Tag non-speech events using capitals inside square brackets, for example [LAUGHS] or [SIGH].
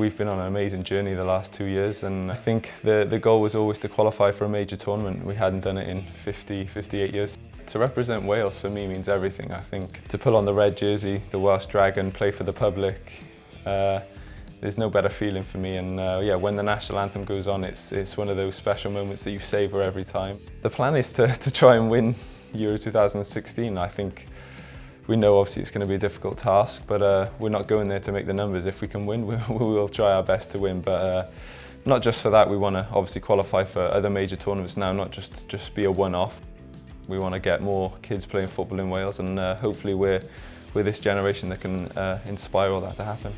We've been on an amazing journey the last two years and I think the, the goal was always to qualify for a major tournament. We hadn't done it in 50, 58 years. To represent Wales for me means everything. I think to pull on the red jersey, the Welsh Dragon, play for the public, uh, there's no better feeling for me and uh, yeah when the national anthem goes on it's it's one of those special moments that you savour every time. The plan is to, to try and win Euro 2016 I think we know obviously it's going to be a difficult task, but uh, we're not going there to make the numbers. If we can win, [LAUGHS] we, we will try our best to win. But uh, not just for that, we want to obviously qualify for other major tournaments now, not just, just be a one-off. We want to get more kids playing football in Wales and uh, hopefully we're, we're this generation that can uh, inspire all that to happen.